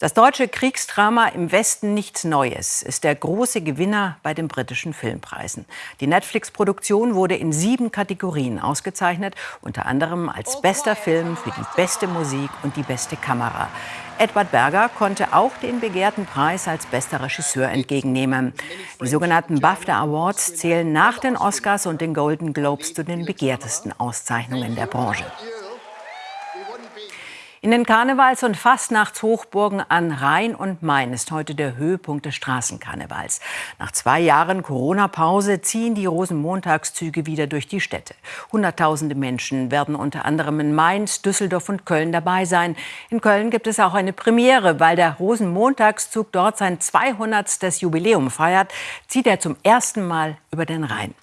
Das deutsche Kriegsdrama im Westen nichts Neues ist der große Gewinner bei den britischen Filmpreisen. Die Netflix-Produktion wurde in sieben Kategorien ausgezeichnet, unter anderem als bester Film für die beste Musik und die beste Kamera. Edward Berger konnte auch den begehrten Preis als bester Regisseur entgegennehmen. Die sogenannten BAFTA Awards zählen nach den Oscars und den Golden Globes zu den begehrtesten Auszeichnungen der Branche. In den Karnevals- und Fastnachtshochburgen an Rhein und Main ist heute der Höhepunkt des Straßenkarnevals. Nach zwei Jahren Corona-Pause ziehen die Rosenmontagszüge wieder durch die Städte. Hunderttausende Menschen werden unter anderem in Mainz, Düsseldorf und Köln dabei sein. In Köln gibt es auch eine Premiere, weil der Rosenmontagszug dort sein 200. Jubiläum feiert, zieht er zum ersten Mal über den Rhein.